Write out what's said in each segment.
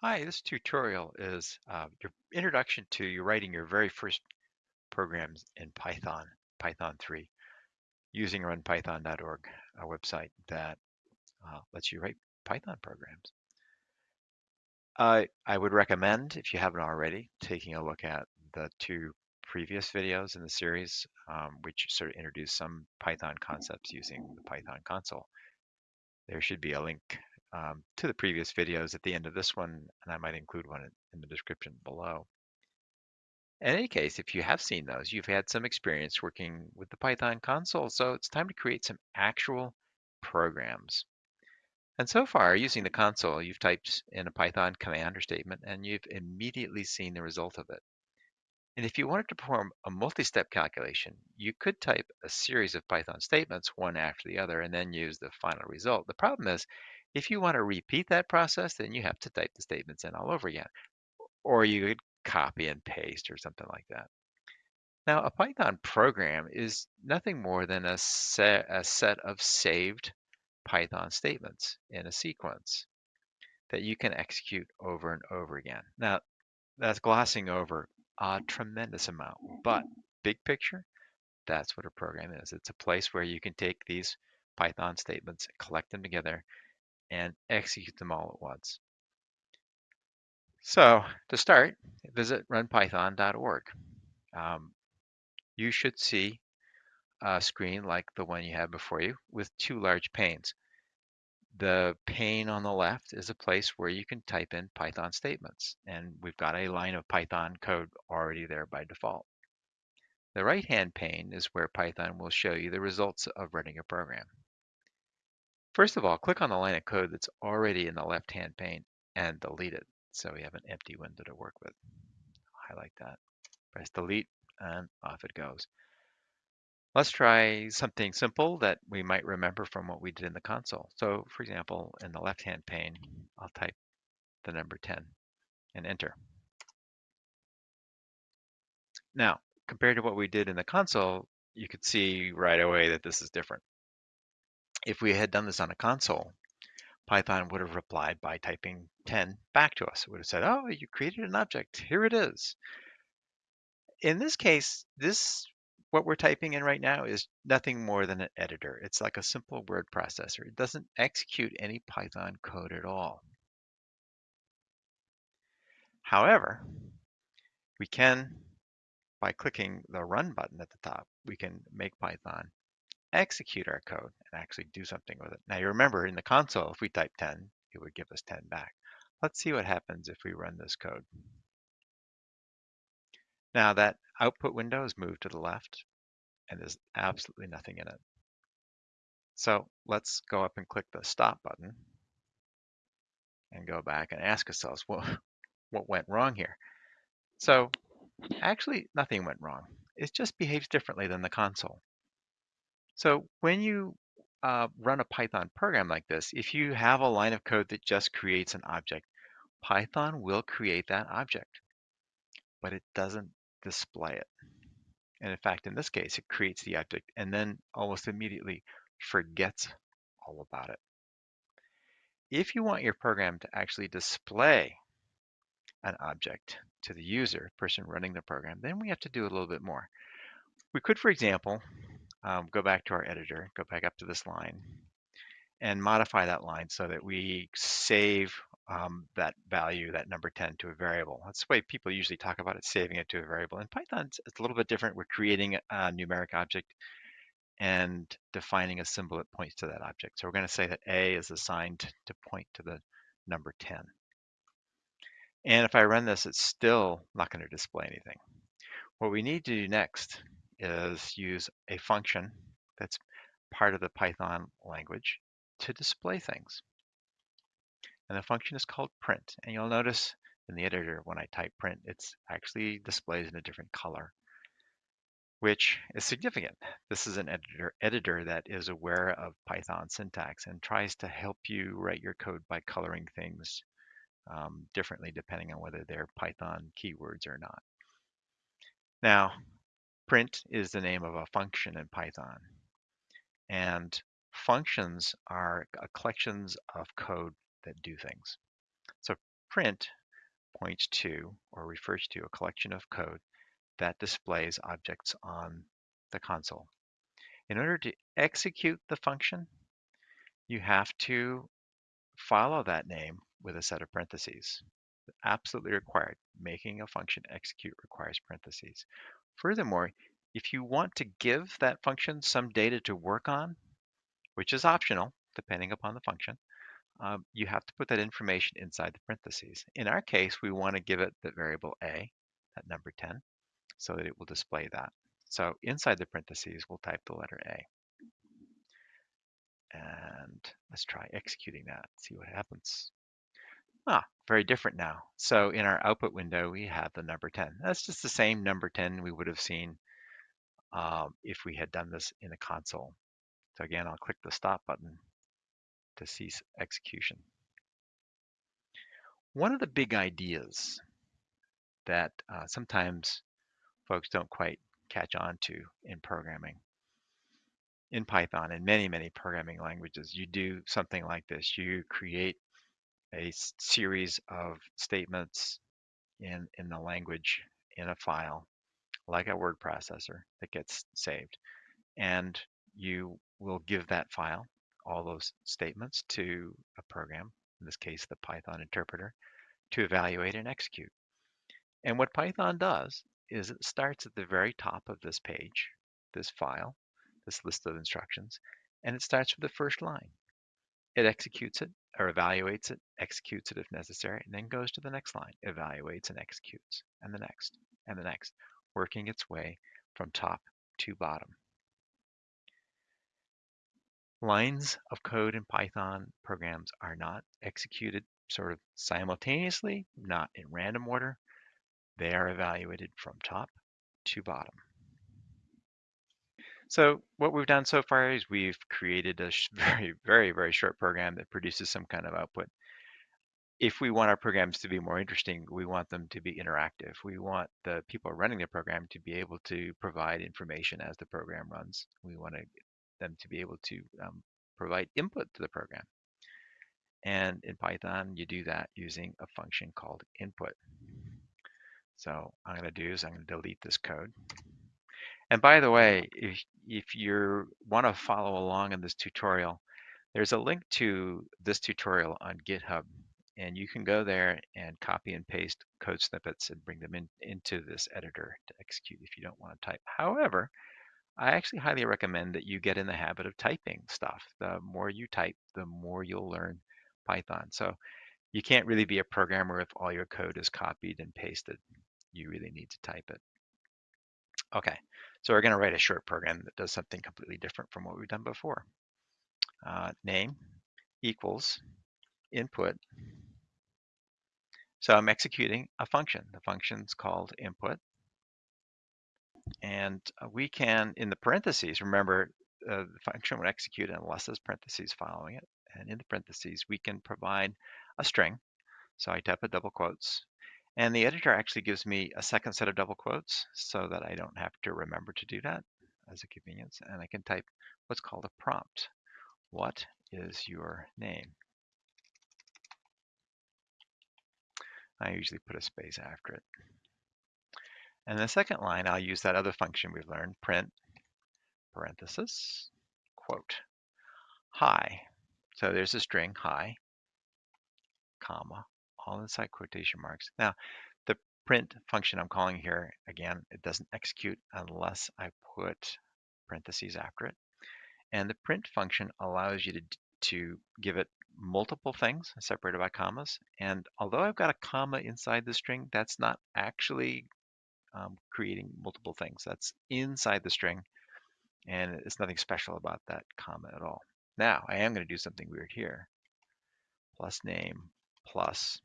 Hi, this tutorial is uh, your introduction to you writing your very first programs in Python, Python 3, using runpython.org, a website that uh, lets you write Python programs. Uh, I would recommend, if you haven't already, taking a look at the two previous videos in the series, um, which sort of introduce some Python concepts using the Python console. There should be a link um, to the previous videos at the end of this one, and I might include one in the description below. In any case, if you have seen those, you've had some experience working with the Python console, so it's time to create some actual programs. And so far, using the console, you've typed in a Python command or statement, and you've immediately seen the result of it. And if you wanted to perform a multi-step calculation, you could type a series of Python statements, one after the other, and then use the final result. The problem is, if you want to repeat that process, then you have to type the statements in all over again. Or you could copy and paste or something like that. Now, a Python program is nothing more than a set, a set of saved Python statements in a sequence that you can execute over and over again. Now, that's glossing over a tremendous amount, but big picture, that's what a program is. It's a place where you can take these Python statements, collect them together, and execute them all at once. So to start, visit runpython.org. Um, you should see a screen like the one you have before you with two large panes. The pane on the left is a place where you can type in Python statements, and we've got a line of Python code already there by default. The right-hand pane is where Python will show you the results of running a program. First of all, click on the line of code that's already in the left-hand pane and delete it. So we have an empty window to work with. Highlight that, press delete, and off it goes. Let's try something simple that we might remember from what we did in the console. So for example, in the left-hand pane, I'll type the number 10 and enter. Now, compared to what we did in the console, you could see right away that this is different. If we had done this on a console, Python would have replied by typing 10 back to us. It would have said, oh, you created an object. Here it is. In this case, this what we're typing in right now is nothing more than an editor. It's like a simple word processor. It doesn't execute any Python code at all. However, we can, by clicking the run button at the top, we can make Python execute our code and actually do something with it. Now you remember in the console, if we type 10, it would give us 10 back. Let's see what happens if we run this code. Now that output window is moved to the left and there's absolutely nothing in it. So let's go up and click the stop button and go back and ask ourselves, well, what went wrong here? So actually nothing went wrong. It just behaves differently than the console. So when you uh, run a Python program like this, if you have a line of code that just creates an object, Python will create that object, but it doesn't display it. And in fact, in this case, it creates the object and then almost immediately forgets all about it. If you want your program to actually display an object to the user, person running the program, then we have to do a little bit more. We could, for example, um, go back to our editor, go back up to this line, and modify that line so that we save um, that value, that number 10, to a variable. That's the way people usually talk about it, saving it to a variable. In Python, it's a little bit different. We're creating a numeric object and defining a symbol that points to that object. So we're going to say that A is assigned to point to the number 10. And if I run this, it's still not going to display anything. What we need to do next is use a function that's part of the Python language to display things. And the function is called print. And you'll notice in the editor when I type print, it's actually displays in a different color, which is significant. This is an editor, editor that is aware of Python syntax and tries to help you write your code by coloring things um, differently depending on whether they're Python keywords or not. Now, Print is the name of a function in Python. And functions are uh, collections of code that do things. So print points to or refers to a collection of code that displays objects on the console. In order to execute the function, you have to follow that name with a set of parentheses. Absolutely required. Making a function execute requires parentheses. Furthermore, if you want to give that function some data to work on, which is optional depending upon the function, um, you have to put that information inside the parentheses. In our case, we want to give it the variable a, that number 10, so that it will display that. So inside the parentheses, we'll type the letter A. And let's try executing that, see what happens. Ah, very different now. So in our output window, we have the number 10. That's just the same number 10 we would have seen um, if we had done this in the console. So again, I'll click the stop button to cease execution. One of the big ideas that uh, sometimes folks don't quite catch on to in programming in Python and many, many programming languages, you do something like this. You create a series of statements in, in the language in a file, like a word processor that gets saved. And you will give that file, all those statements to a program, in this case, the Python interpreter, to evaluate and execute. And what Python does is it starts at the very top of this page, this file, this list of instructions, and it starts with the first line. It executes it or evaluates it, executes it if necessary, and then goes to the next line, evaluates and executes, and the next, and the next, working its way from top to bottom. Lines of code in Python programs are not executed sort of simultaneously, not in random order. They are evaluated from top to bottom. So what we've done so far is we've created a very, very, very short program that produces some kind of output. If we want our programs to be more interesting, we want them to be interactive. We want the people running the program to be able to provide information as the program runs. We want them to be able to um, provide input to the program. And in Python, you do that using a function called input. So I'm going to do is I'm going to delete this code. And by the way, if, if you want to follow along in this tutorial, there's a link to this tutorial on GitHub. And you can go there and copy and paste code snippets and bring them in, into this editor to execute if you don't want to type. However, I actually highly recommend that you get in the habit of typing stuff. The more you type, the more you'll learn Python. So you can't really be a programmer if all your code is copied and pasted. You really need to type it. Okay, so we're going to write a short program that does something completely different from what we've done before. Uh, name equals input. So I'm executing a function. The function's called input. And uh, we can, in the parentheses, remember uh, the function would execute unless there's parentheses following it. And in the parentheses, we can provide a string. So I type a double quotes. And the editor actually gives me a second set of double quotes so that I don't have to remember to do that as a convenience. And I can type what's called a prompt. What is your name? I usually put a space after it. And the second line, I'll use that other function we've learned, print parenthesis, quote, hi. So there's a string, hi, comma, all inside quotation marks. Now, the print function I'm calling here, again, it doesn't execute unless I put parentheses after it. And the print function allows you to, to give it multiple things separated by commas. And although I've got a comma inside the string, that's not actually um, creating multiple things. That's inside the string, and it's nothing special about that comma at all. Now, I am going to do something weird here. Plus name plus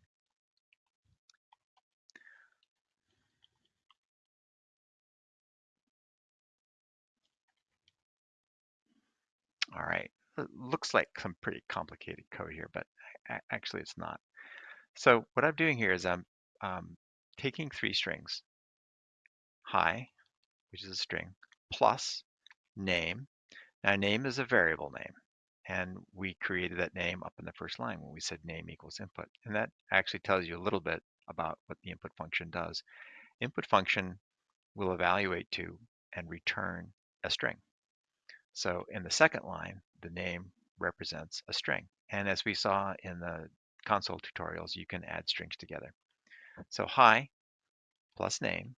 All right, it looks like some pretty complicated code here, but actually it's not. So what I'm doing here is I'm um, taking three strings, hi, which is a string, plus name. Now name is a variable name. and we created that name up in the first line when we said name equals input. And that actually tells you a little bit about what the input function does. Input function will evaluate to and return a string. So in the second line, the name represents a string. And as we saw in the console tutorials, you can add strings together. So hi plus name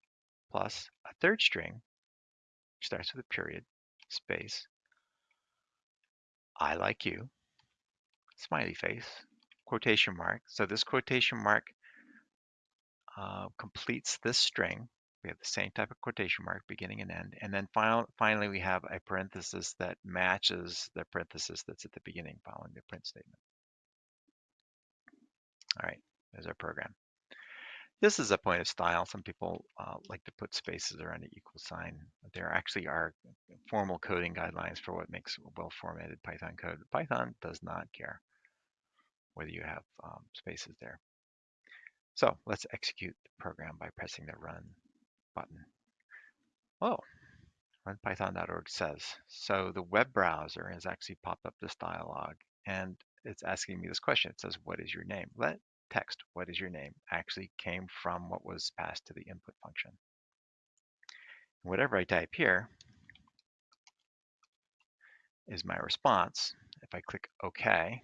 plus a third string, which starts with a period, space, I like you, smiley face, quotation mark. So this quotation mark uh, completes this string. We have the same type of quotation mark, beginning and end. And then final, finally, we have a parenthesis that matches the parenthesis that's at the beginning following the print statement. All right, there's our program. This is a point of style. Some people uh, like to put spaces around an equal sign. There actually are formal coding guidelines for what makes well-formatted Python code. Python does not care whether you have um, spaces there. So let's execute the program by pressing the run button. Oh, runpython.org says, so the web browser has actually popped up this dialog and it's asking me this question. It says, what is your name? Let text, what is your name, actually came from what was passed to the input function. Whatever I type here is my response. If I click OK,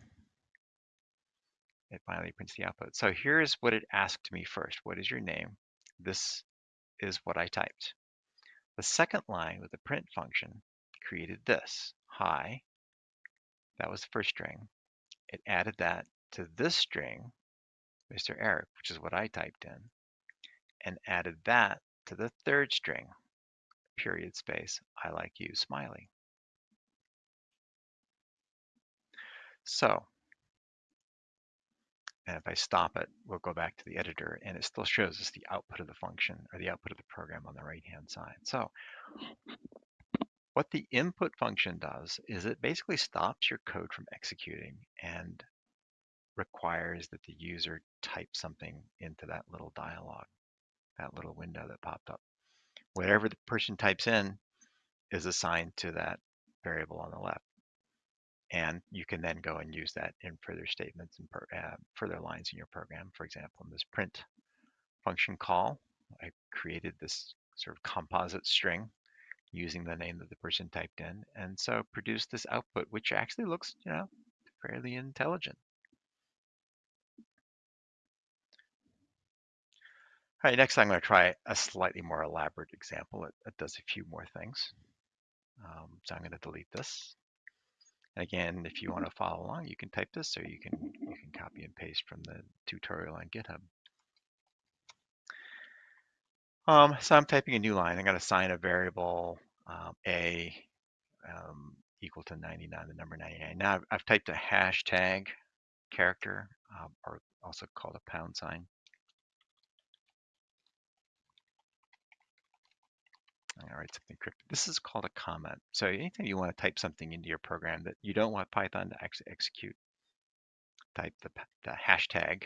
it finally prints the output. So here's what it asked me first. What is your name? This is what I typed. The second line with the print function created this, hi. That was the first string. It added that to this string, Mr. Eric, which is what I typed in, and added that to the third string, period space, I like you, smiley. So, and if I stop it, we'll go back to the editor and it still shows us the output of the function or the output of the program on the right-hand side. So what the input function does is it basically stops your code from executing and requires that the user type something into that little dialog, that little window that popped up. Whatever the person types in is assigned to that variable on the left. And you can then go and use that in further statements and uh, further lines in your program. For example, in this print function call, I created this sort of composite string using the name that the person typed in, and so produced this output, which actually looks, you know, fairly intelligent. All right, next I'm going to try a slightly more elaborate example. It, it does a few more things. Um, so I'm going to delete this. Again, if you want to follow along, you can type this or you can you can copy and paste from the tutorial on GitHub. Um, so I'm typing a new line. I'm going to assign a variable um, a um, equal to 99, the number 99. Now I've, I've typed a hashtag character, um, or also called a pound sign. I'm write something cryptic. This is called a comment. So anytime you want to type something into your program that you don't want Python to actually execute, type the, the hashtag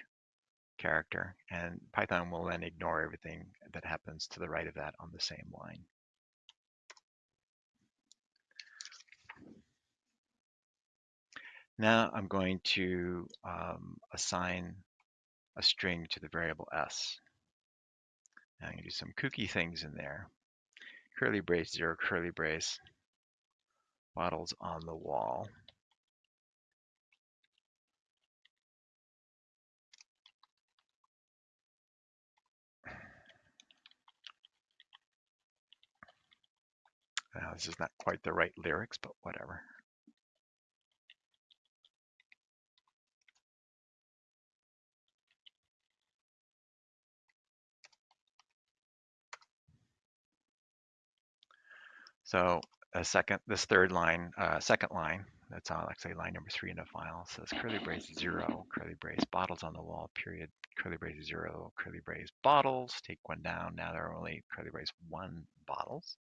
character, and Python will then ignore everything that happens to the right of that on the same line. Now I'm going to um, assign a string to the variable s. Now I'm going to do some kooky things in there curly brace, zero curly brace, bottles on the wall. Now, this is not quite the right lyrics, but whatever. So a second, this third line, uh, second line, that's on actually line number three in the file, says curly brace zero, curly brace, bottles on the wall, period, curly brace zero, curly brace bottles, take one down. Now there are only curly brace one bottles.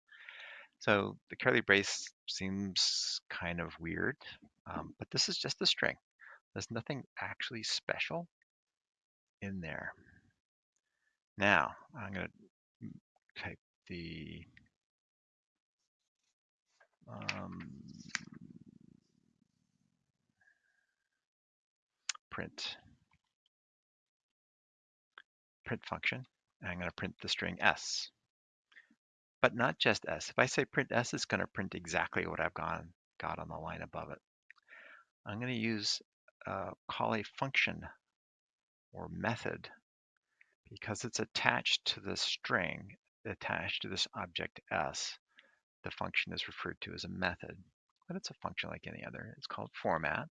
So the curly brace seems kind of weird, um, but this is just a string. There's nothing actually special in there. Now I'm going to type the um, print print function. I'm going to print the string s, but not just s. If I say print s, it's going to print exactly what I've gone, got on the line above it. I'm going to use uh, call a function or method because it's attached to the string attached to this object s. The function is referred to as a method, but it's a function like any other. It's called format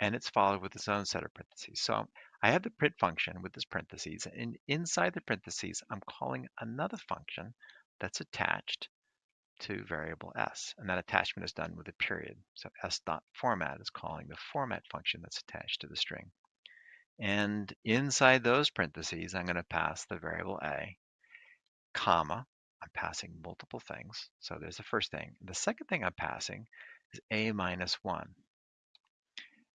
and it's followed with its own set of parentheses. So I have the print function with this parentheses, and inside the parentheses, I'm calling another function that's attached to variable s, and that attachment is done with a period. So s.format is calling the format function that's attached to the string. And inside those parentheses, I'm going to pass the variable a, comma, I'm passing multiple things. So there's the first thing. The second thing I'm passing is a minus 1.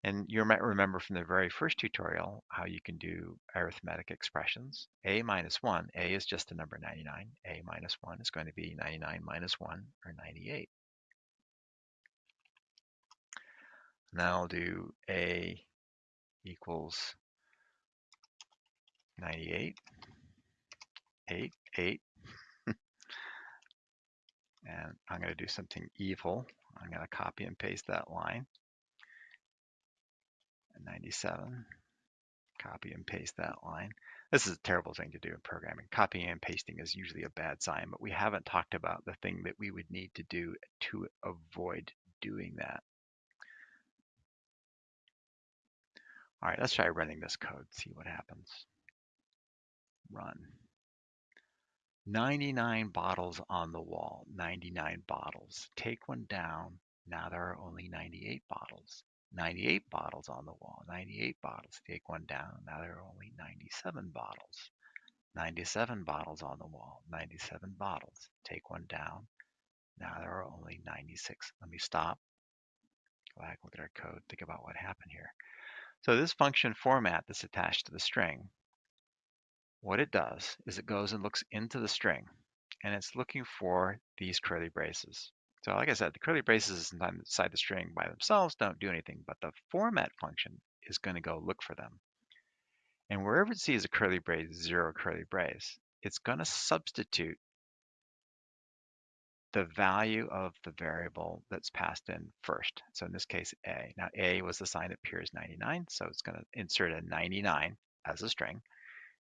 And you might remember from the very first tutorial how you can do arithmetic expressions. A minus 1, A is just the number 99. A minus 1 is going to be 99 minus 1, or 98. Now I'll do A equals 98, 8, 8. And I'm going to do something evil. I'm going to copy and paste that line. 97. Copy and paste that line. This is a terrible thing to do in programming. Copying and pasting is usually a bad sign, but we haven't talked about the thing that we would need to do to avoid doing that. All right, let's try running this code, see what happens. Run. 99 bottles on the wall, 99 bottles. Take one down, now there are only 98 bottles. 98 bottles on the wall, 98 bottles. Take one down, now there are only 97 bottles. 97 bottles on the wall, 97 bottles. Take one down, now there are only 96. Let me stop, go back, look at our code, think about what happened here. So this function format that's attached to the string, what it does is it goes and looks into the string and it's looking for these curly braces. So like I said, the curly braces inside the string by themselves don't do anything, but the format function is going to go look for them. And wherever it sees a curly brace, zero curly brace, it's going to substitute the value of the variable that's passed in first. So in this case, A. Now A was the sign that appears 99, so it's going to insert a 99 as a string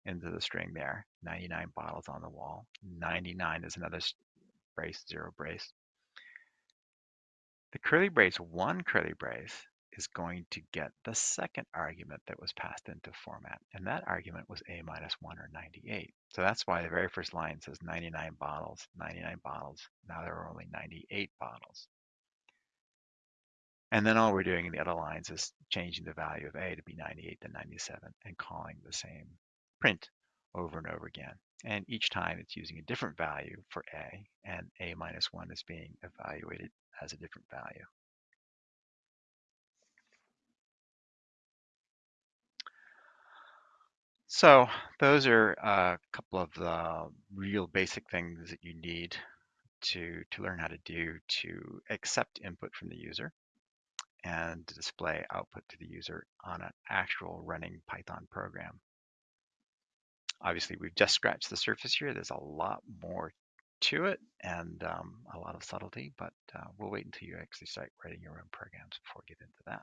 into the string there. 99 bottles on the wall. 99 is another brace, zero brace. The curly brace one curly brace is going to get the second argument that was passed into format. And that argument was A minus 1 or 98. So that's why the very first line says 99 bottles, 99 bottles. Now there are only 98 bottles. And then all we're doing in the other lines is changing the value of A to be 98 to 97 and calling the same print over and over again. And each time it's using a different value for A, and A minus 1 is being evaluated as a different value. So those are a couple of the real basic things that you need to, to learn how to do to accept input from the user and display output to the user on an actual running Python program. Obviously, we've just scratched the surface here. There's a lot more to it and um, a lot of subtlety, but uh, we'll wait until you actually start writing your own programs before we get into that.